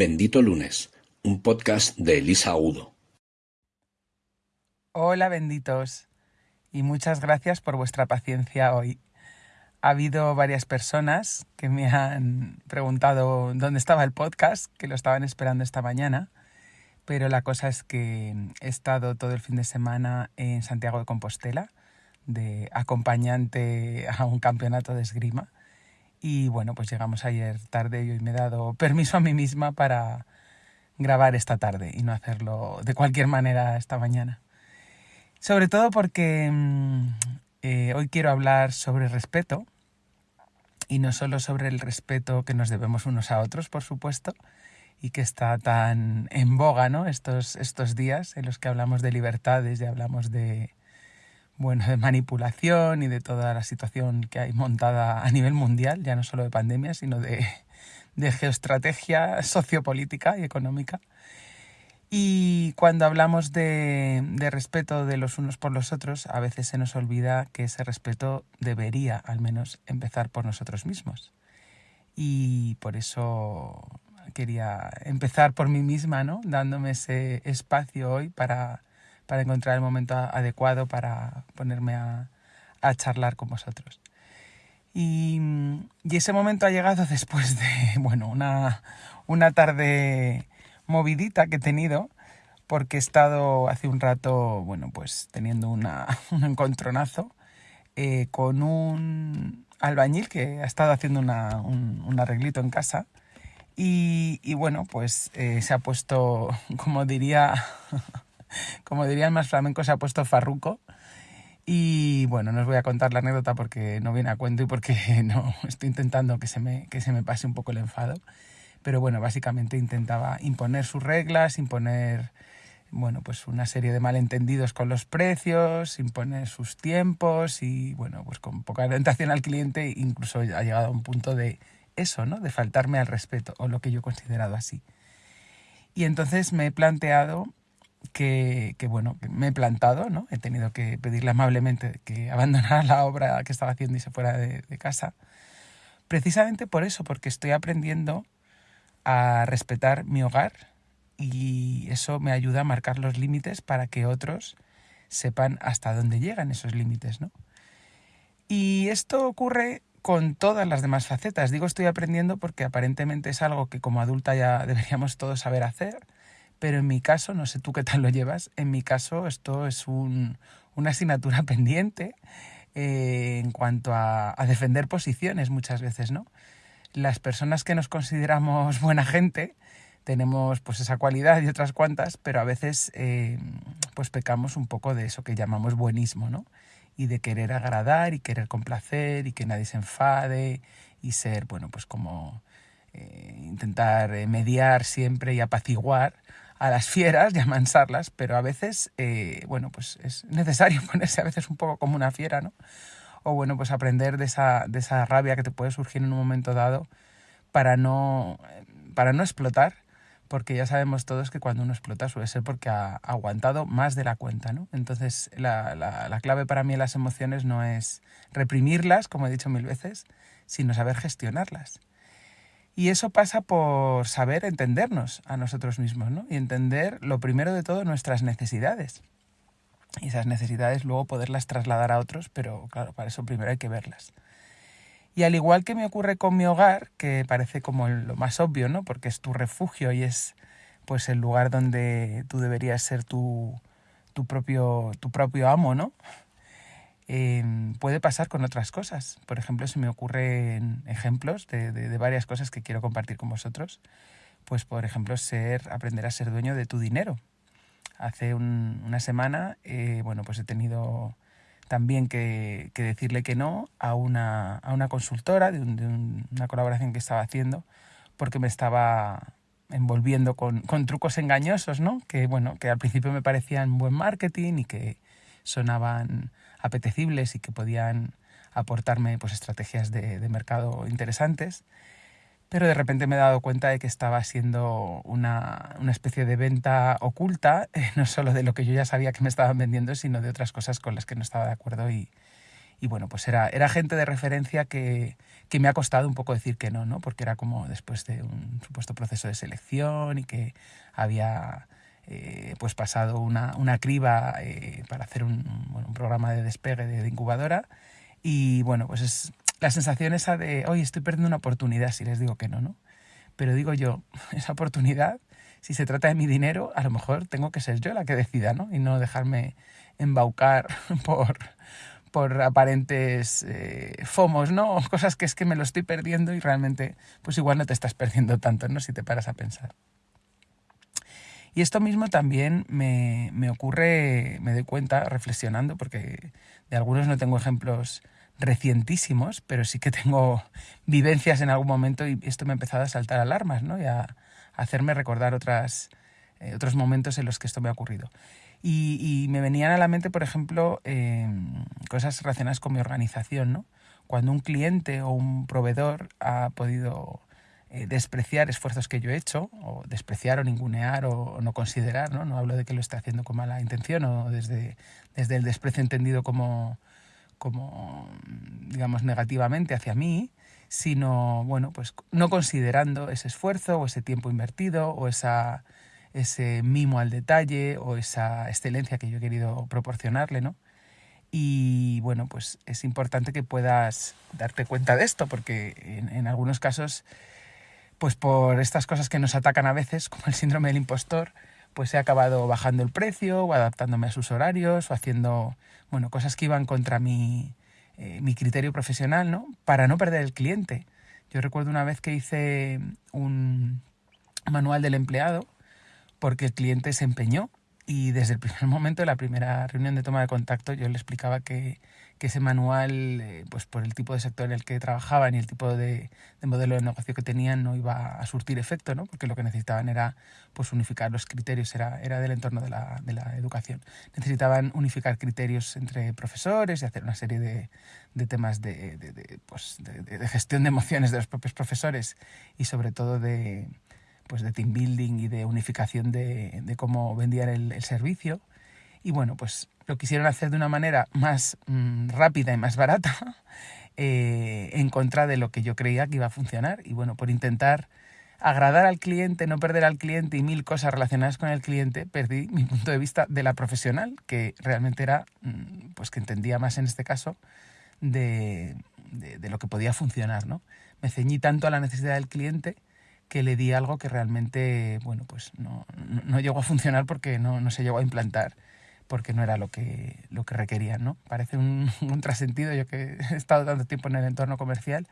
Bendito Lunes, un podcast de Elisa Udo. Hola benditos y muchas gracias por vuestra paciencia hoy. Ha habido varias personas que me han preguntado dónde estaba el podcast, que lo estaban esperando esta mañana, pero la cosa es que he estado todo el fin de semana en Santiago de Compostela, de acompañante a un campeonato de esgrima y bueno, pues llegamos ayer tarde y hoy me he dado permiso a mí misma para grabar esta tarde y no hacerlo de cualquier manera esta mañana. Sobre todo porque mm, eh, hoy quiero hablar sobre respeto y no solo sobre el respeto que nos debemos unos a otros, por supuesto, y que está tan en boga ¿no? estos, estos días en los que hablamos de libertades y hablamos de, bueno, de manipulación y de toda la situación que hay montada a nivel mundial, ya no solo de pandemia, sino de, de geoestrategia sociopolítica y económica. Y cuando hablamos de, de, respeto de los unos por los otros, a veces se nos olvida que ese respeto debería al menos empezar por nosotros mismos. Y por eso quería empezar por mí misma, ¿no? Dándome ese espacio hoy para para encontrar el momento adecuado para ponerme a, charlar con vosotros. Y, ese momento ha llegado después de, bueno, una, una tarde movidita que he tenido, porque he estado hace un rato, bueno, pues teniendo una, un encontronazo eh, con un albañil que ha estado haciendo una, un, arreglito en casa. Y, bueno, pues eh, se ha puesto, como diría como dirían más flamencos, se ha puesto farruco. Y bueno, no os voy a contar la anécdota porque no viene a cuento y porque no estoy intentando que se me, que se me pase un poco el enfado. Pero bueno, básicamente intentaba imponer sus reglas, imponer bueno, pues una serie de malentendidos con los precios, imponer sus tiempos y bueno, pues con poca orientación al cliente, incluso ha llegado a un punto de eso, ¿no? De faltarme al respeto, o lo que yo he considerado así. Y entonces me he planteado que, bueno, me he plantado, ¿no? He tenido que pedirle amablemente que abandonara la obra que estaba haciendo y se fuera de, de casa. Precisamente por eso, porque estoy aprendiendo a respetar mi hogar y eso me ayuda a marcar los límites para que otros sepan hasta dónde llegan esos límites, ¿no? Y esto ocurre con todas las demás facetas. Digo estoy aprendiendo porque aparentemente es algo que como adulta ya deberíamos todos saber hacer, pero en mi caso, no sé tú qué tal lo llevas, en mi caso esto es un, una asignatura pendiente eh, en cuanto a, defender posiciones muchas veces, ¿no? Las personas que nos consideramos buena gente tenemos pues esa cualidad y otras cuantas, pero a veces eh, pues pecamos un poco de eso que llamamos buenismo, ¿no? Y de querer agradar y querer complacer y que nadie se enfade y ser, bueno, pues como eh, intentar mediar siempre y apaciguar a las fieras y amansarlas, pero a veces, eh, bueno, pues es necesario ponerse a veces un poco como una fiera, ¿no? O bueno, pues aprender de esa, de esa rabia que te puede surgir en un momento dado para no, para no explotar, porque ya sabemos todos que cuando uno explota suele ser porque ha aguantado más de la cuenta, ¿no? Entonces la, la, la clave para mí en las emociones no es reprimirlas, como he dicho mil veces, sino saber gestionarlas. Y eso pasa por saber entendernos a nosotros mismos, ¿no? Y entender, lo primero de todo, nuestras necesidades. Y esas necesidades luego poderlas trasladar a otros, pero claro, para eso primero hay que verlas. Y al igual que me ocurre con mi hogar, que parece como lo más obvio, ¿no? Porque es tu refugio y es pues el lugar donde tú deberías ser tu, tu, propio, tu propio amo, ¿no? Em, puede pasar con otras cosas. Por ejemplo, se me ocurren ejemplos de, varias cosas que quiero compartir con vosotros. Pues, por ejemplo, ser, aprender a ser dueño de tu dinero. Hace una semana, eh, bueno, pues he tenido también que, decirle que no a una, a una consultora de, una colaboración que estaba haciendo porque me estaba envolviendo con, con, trucos engañosos, ¿no? Que, bueno, que al principio me parecían buen marketing y que sonaban apetecibles y que podían aportarme pues, estrategias de, mercado interesantes. Pero de repente me he dado cuenta de que estaba haciendo una, una especie de venta oculta, eh, no solo de lo que yo ya sabía que me estaban vendiendo, sino de otras cosas con las que no estaba de acuerdo y, y bueno, pues era, era gente de referencia que, que me ha costado un poco decir que no, ¿no? Porque era como después de un supuesto proceso de selección y que había eh, pues pasado una, una criba eh, para hacer un, bueno, un, programa de despegue de, de, incubadora y bueno, pues es la sensación esa de, oye, estoy perdiendo una oportunidad si les digo que no, ¿no? Pero digo yo, esa oportunidad, si se trata de mi dinero, a lo mejor tengo que ser yo la que decida, ¿no? Y no dejarme embaucar por, por aparentes eh, fomos, ¿no? Cosas que es que me lo estoy perdiendo y realmente, pues igual no te estás perdiendo tanto, ¿no? Si te paras a pensar. Y esto mismo también me, me, ocurre, me doy cuenta reflexionando, porque de algunos no tengo ejemplos recientísimos, pero sí que tengo vivencias en algún momento y esto me ha empezado a saltar alarmas, ¿no? Y a, hacerme recordar otras, eh, otros momentos en los que esto me ha ocurrido. Y, me venían a la mente, por ejemplo, eh, cosas relacionadas con mi organización, ¿no? Cuando un cliente o un proveedor ha podido eh, despreciar esfuerzos que yo he hecho, o despreciar o ningunear o, no considerar, ¿no? No hablo de que lo esté haciendo con mala intención o desde, desde el desprecio entendido como, como, digamos, negativamente hacia mí, sino, bueno, pues no considerando ese esfuerzo o ese tiempo invertido o esa, ese mimo al detalle o esa excelencia que yo he querido proporcionarle, ¿no? Y bueno, pues es importante que puedas darte cuenta de esto, porque en algunos casos pues por estas cosas que nos atacan a veces, como el síndrome del impostor, pues he acabado bajando el precio o adaptándome a sus horarios o haciendo, bueno, cosas que iban contra mi, eh, mi criterio profesional, ¿no? Para no perder el cliente. Yo recuerdo una vez que hice un manual del empleado porque el cliente se empeñó y desde el primer momento de la primera reunión de toma de contacto yo le explicaba que, que ese manual, eh, pues por el tipo de sector en el que trabajaban y el tipo de, de, modelo de negocio que tenían, no iba a surtir efecto, ¿no? porque lo que necesitaban era pues, unificar los criterios, era, era del entorno de la, de la educación. Necesitaban unificar criterios entre profesores y hacer una serie de, de temas de, pues, de gestión de emociones de los propios profesores y sobre todo de pues de team building y de unificación de, de cómo vendían el, el, servicio. Y bueno, pues lo quisieron hacer de una manera más mmm, rápida y más barata eh, en contra de lo que yo creía que iba a funcionar. Y bueno, por intentar agradar al cliente, no perder al cliente y mil cosas relacionadas con el cliente, perdí mi punto de vista de la profesional, que realmente era, mmm, pues que entendía más en este caso de, de, de lo que podía funcionar, ¿no? Me ceñí tanto a la necesidad del cliente que le di algo que realmente, bueno, pues no, no, no llegó a funcionar porque no, no, se llegó a implantar, porque no era lo que, lo que requerían, ¿no? Parece un, un contrasentido, yo que he estado tanto tiempo en el entorno comercial,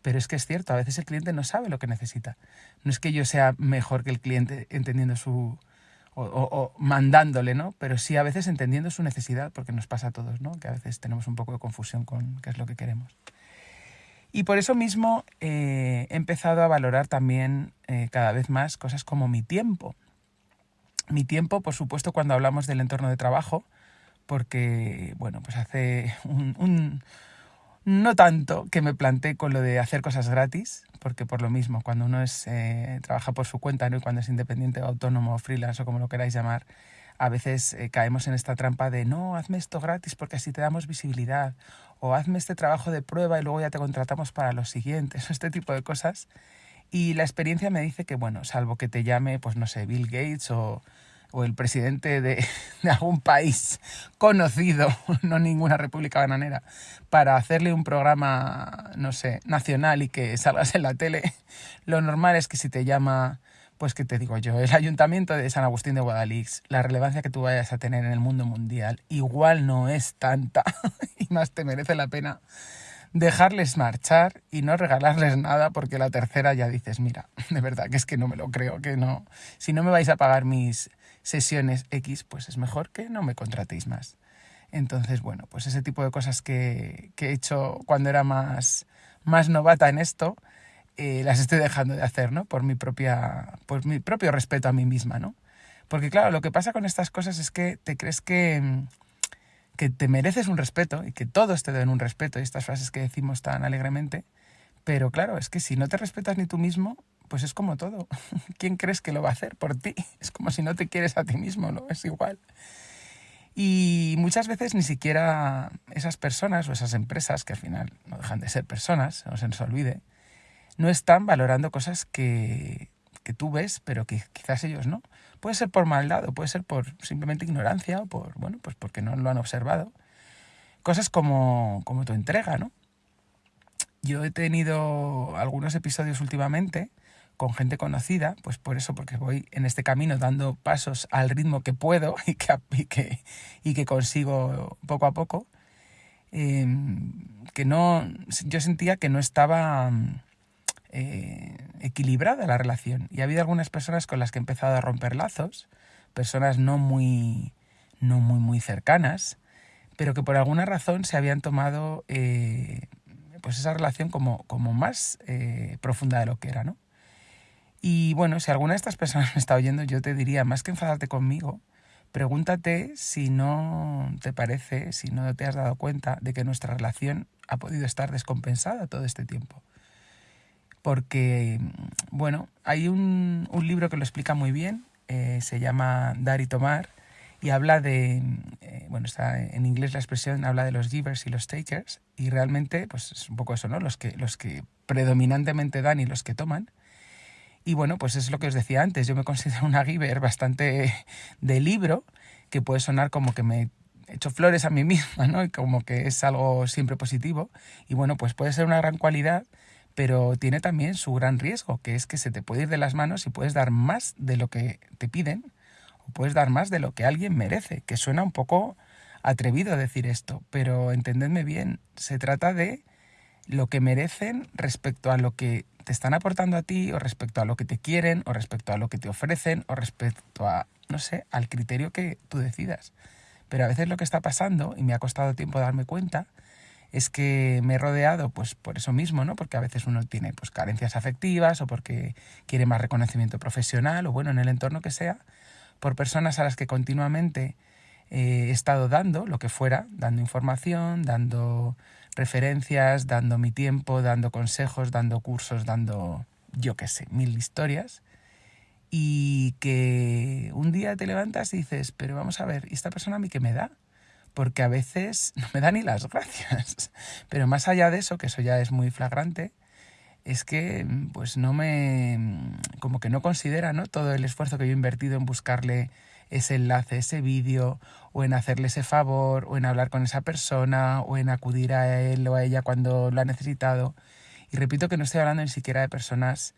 pero es que es cierto, a veces el cliente no sabe lo que necesita. No es que yo sea mejor que el cliente entendiendo su... O, o, o mandándole, ¿no? Pero sí a veces entendiendo su necesidad, porque nos pasa a todos, ¿no? Que a veces tenemos un poco de confusión con qué es lo que queremos. Y por eso mismo eh, he empezado a valorar también eh, cada vez más cosas como mi tiempo. Mi tiempo, por supuesto, cuando hablamos del entorno de trabajo, porque, bueno, pues hace un, no tanto que me planteé con lo de hacer cosas gratis, porque por lo mismo, cuando uno es, eh, trabaja por su cuenta ¿no? y cuando es independiente, autónomo, freelance o como lo queráis llamar, a veces eh, caemos en esta trampa de no, hazme esto gratis porque así te damos visibilidad, o hazme este trabajo de prueba y luego ya te contratamos para los siguientes, este tipo de cosas. Y la experiencia me dice que, bueno, salvo que te llame, pues no sé, Bill Gates o, o el presidente de, de, algún país conocido, no ninguna república bananera, para hacerle un programa, no sé, nacional y que salgas en la tele, lo normal es que si te llama pues qué te digo yo, el ayuntamiento de San Agustín de Guadalix, la relevancia que tú vayas a tener en el mundo mundial, igual no es tanta y más te merece la pena dejarles marchar y no regalarles nada porque la tercera ya dices, mira, de verdad que es que no me lo creo, que no, si no me vais a pagar mis sesiones X, pues es mejor que no me contratéis más. Entonces, bueno, pues ese tipo de cosas que, que he hecho cuando era más, más novata en esto, eh, las estoy dejando de hacer, ¿no? Por mi, propia, por mi propio respeto a mí misma, ¿no? Porque claro, lo que pasa con estas cosas es que te crees que, que te mereces un respeto y que todos te den un respeto, y estas frases que decimos tan alegremente, pero claro, es que si no te respetas ni tú mismo, pues es como todo. ¿Quién crees que lo va a hacer por ti? Es como si no te quieres a ti mismo, ¿no? Es igual. Y muchas veces ni siquiera esas personas o esas empresas, que al final no dejan de ser personas, no se nos olvide, no están valorando cosas que, que tú ves, pero que quizás ellos no. Puede ser por maldad o puede ser por simplemente ignorancia o por, bueno, pues porque no lo han observado. Cosas como, como tu entrega, ¿no? Yo he tenido algunos episodios últimamente con gente conocida, pues por eso, porque voy en este camino dando pasos al ritmo que puedo y que, y que, consigo poco a poco, em, que no, yo sentía que no estaba eh, equilibrada la relación. Y ha habido algunas personas con las que he empezado a romper lazos, personas no muy, no muy, muy cercanas, pero que por alguna razón se habían tomado eh, pues esa relación como, como más eh, profunda de lo que era, ¿no? Y bueno, si alguna de estas personas me está oyendo, yo te diría, más que enfadarte conmigo, pregúntate si no te parece, si no te has dado cuenta de que nuestra relación ha podido estar descompensada todo este tiempo. Porque, bueno, hay un, libro que lo explica muy bien, eh, se llama Dar y Tomar, y habla de, eh, bueno, está en inglés la expresión, habla de los givers y los takers, y realmente, pues es un poco eso, ¿no? Los que, los que predominantemente dan y los que toman. Y bueno, pues es lo que os decía antes, yo me considero una giver bastante de libro, que puede sonar como que me hecho flores a mí misma, ¿no? Y como que es algo siempre positivo. Y bueno, pues puede ser una gran cualidad, pero tiene también su gran riesgo, que es que se te puede ir de las manos y puedes dar más de lo que te piden o puedes dar más de lo que alguien merece, que suena un poco atrevido decir esto, pero entendedme bien, se trata de lo que merecen respecto a lo que te están aportando a ti o respecto a lo que te quieren o respecto a lo que te ofrecen o respecto a, no sé, al criterio que tú decidas. Pero a veces lo que está pasando, y me ha costado tiempo darme cuenta, es que me he rodeado pues por eso mismo, ¿no? Porque a veces uno tiene pues carencias afectivas o porque quiere más reconocimiento profesional o bueno, en el entorno que sea, por personas a las que continuamente eh, he estado dando lo que fuera, dando información, dando referencias, dando mi tiempo, dando consejos, dando cursos, dando, yo qué sé, mil historias. Y que un día te levantas y dices, pero vamos a ver, ¿y esta persona a mí qué me da? Porque a veces no me da ni las gracias. Pero más allá de eso, que eso ya es muy flagrante, es que pues no me como que no considera ¿no? todo el esfuerzo que yo he invertido en buscarle ese enlace, ese vídeo, o en hacerle ese favor, o en hablar con esa persona, o en acudir a él o a ella cuando lo ha necesitado. Y repito que no estoy hablando ni siquiera de personas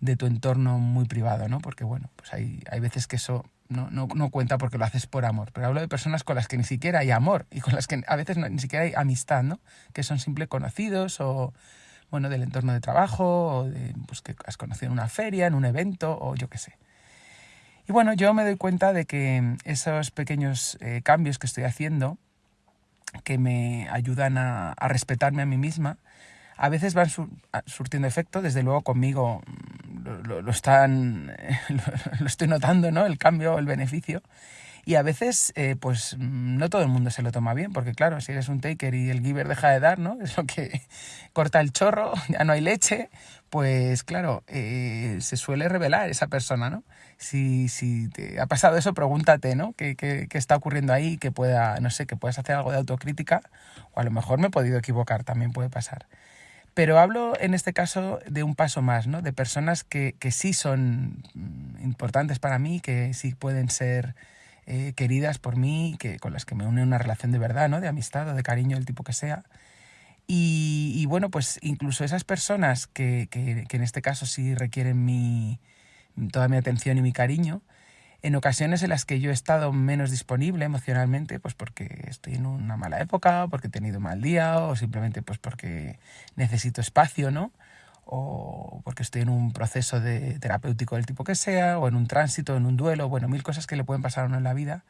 de tu entorno muy privado, ¿no? Porque bueno, pues hay, hay veces que eso no, no, no, cuenta porque lo haces por amor, pero hablo de personas con las que ni siquiera hay amor y con las que a veces ni siquiera hay amistad, ¿no? Que son simples conocidos o, bueno, del entorno de trabajo o de, pues, que has conocido en una feria, en un evento o yo qué sé. Y bueno, yo me doy cuenta de que esos pequeños eh, cambios que estoy haciendo, que me ayudan a, respetarme a mí misma, a veces van surtiendo efecto, desde luego conmigo mm, lo, están, lo, estoy notando, ¿no? El cambio, el beneficio. Y a veces, eh, pues no todo el mundo se lo toma bien, porque claro, si eres un taker y el giver deja de dar, ¿no? Es lo que corta el chorro, ya no hay leche, pues claro, eh, se suele revelar esa persona, ¿no? Si, si te ha pasado eso, pregúntate, ¿no? ¿Qué, ¿Qué, qué, está ocurriendo ahí? Que pueda, no sé, que puedas hacer algo de autocrítica, o a lo mejor me he podido equivocar, también puede pasar. Pero hablo en este caso de un paso más, ¿no? De personas que, que sí son mm, importantes para mí, que sí pueden ser eh, queridas por mí, que, con las que me une una relación de verdad, ¿no? De amistad o de cariño, del tipo que sea y, bueno, pues incluso esas personas que, que, en este caso sí requieren mi, toda mi atención y mi cariño, en ocasiones en las que yo he estado menos disponible emocionalmente, pues porque estoy en una mala época, porque he tenido un mal día, o simplemente pues porque necesito espacio, ¿no? O porque estoy en un proceso de terapéutico del tipo que sea, o en un tránsito, en un duelo, bueno, mil cosas que le pueden pasar a uno en la vida.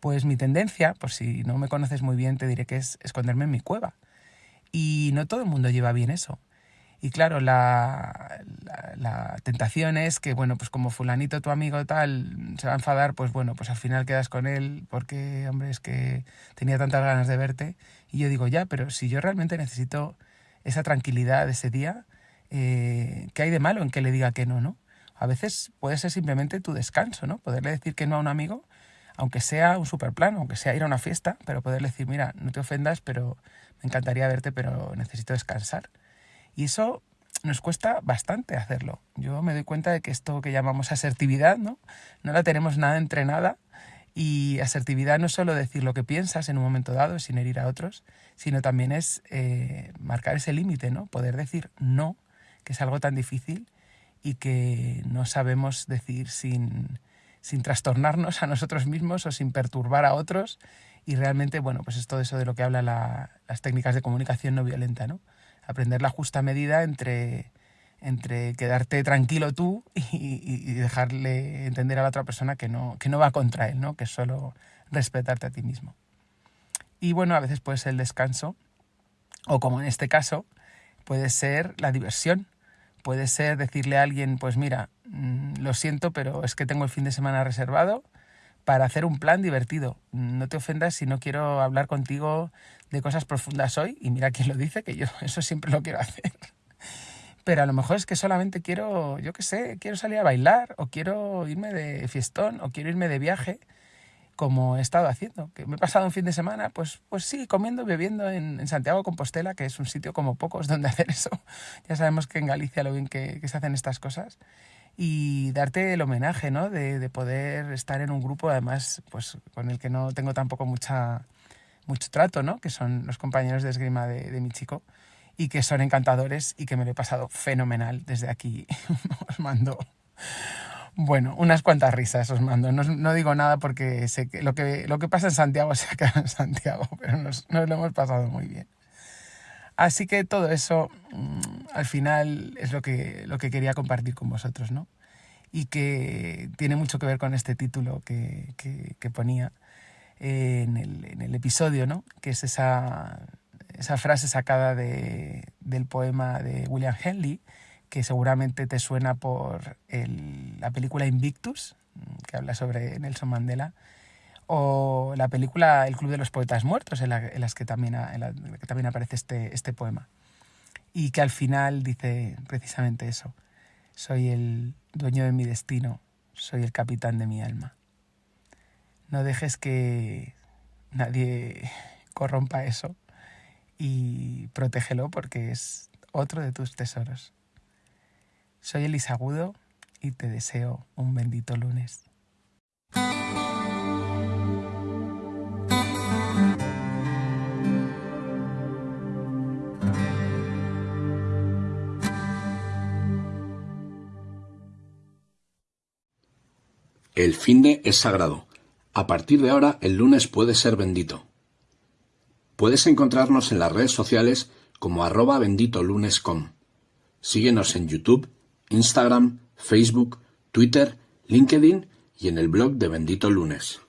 Pues mi tendencia, por si no me conoces muy bien, te diré que es esconderme en mi cueva y no todo el mundo lleva bien eso. Y claro, la, la, tentación es que, bueno, pues como fulanito, tu amigo tal, se va a enfadar, pues bueno, pues al final quedas con él porque, hombre, es que tenía tantas ganas de verte. Y yo digo, ya, pero si yo realmente necesito esa tranquilidad de ese día, eh, ¿qué hay de malo en que le diga que no, no? A veces puede ser simplemente tu descanso, ¿no? Poderle decir que no a un amigo aunque sea un superplano, aunque sea ir a una fiesta, pero poderle decir, mira, no te ofendas, pero me encantaría verte, pero necesito descansar. Y eso nos cuesta bastante hacerlo. Yo me doy cuenta de que esto que llamamos asertividad, ¿no? No la tenemos nada entrenada y asertividad no es solo decir lo que piensas en un momento dado sin herir a otros, sino también es eh, marcar ese límite, ¿no? Poder decir no, que es algo tan difícil y que no sabemos decir sin, sin trastornarnos a nosotros mismos o sin perturbar a otros. Y realmente, bueno, pues es todo eso de lo que habla las técnicas de comunicación no violenta, ¿no? Aprender la justa medida entre, entre quedarte tranquilo tú y, dejarle entender a la otra persona que no, que no va contra él, ¿no? Que es solo respetarte a ti mismo. Y bueno, a veces puede ser el descanso, o como en este caso, puede ser la diversión. Puede ser decirle a alguien, pues mira, mm, lo siento, pero es que tengo el fin de semana reservado para hacer un plan divertido. No te ofendas si no quiero hablar contigo de cosas profundas hoy. Y mira quién lo dice, que yo eso siempre lo quiero hacer. Pero a lo mejor es que solamente quiero, yo qué sé, quiero salir a bailar, o quiero irme de fiestón, o quiero irme de viaje como he estado haciendo. Que me he pasado un fin de semana, pues, pues sí, comiendo y bebiendo en, Santiago de Compostela, que es un sitio como pocos donde hacer eso. Ya sabemos que en Galicia lo bien que, se hacen estas cosas. Y darte el homenaje, ¿no? De, poder estar en un grupo, además, pues con el que no tengo tampoco mucha, mucho trato, ¿no? Que son los compañeros de esgrima de, de mi chico y que son encantadores y que me lo he pasado fenomenal desde aquí. Os mando bueno, unas cuantas risas os mando. No, digo nada porque sé que lo, que lo que pasa en Santiago se acaba en Santiago, pero nos, lo hemos pasado muy bien. Así que todo eso mm, al final es lo que, lo que quería compartir con vosotros, ¿no? Y que tiene mucho que ver con este título que, que, ponía en el, en el, episodio, ¿no? Que es esa, esa frase sacada de, del poema de William Henley, que seguramente te suena por la película Invictus, que habla sobre Nelson Mandela, o la película El Club de los Poetas Muertos, en la, las que, también, que también aparece este, este poema. Y que al final dice precisamente eso. Soy el dueño de mi destino, soy el capitán de mi alma. No dejes que nadie corrompa eso y protégelo porque es otro de tus tesoros. Soy Elisa Agudo y te deseo un bendito lunes. El fin de es sagrado. A partir de ahora, el lunes puede ser bendito. Puedes encontrarnos en las redes sociales como arroba benditolunes.com. Síguenos en YouTube Instagram, Facebook, Twitter, LinkedIn y en el blog de Bendito Lunes.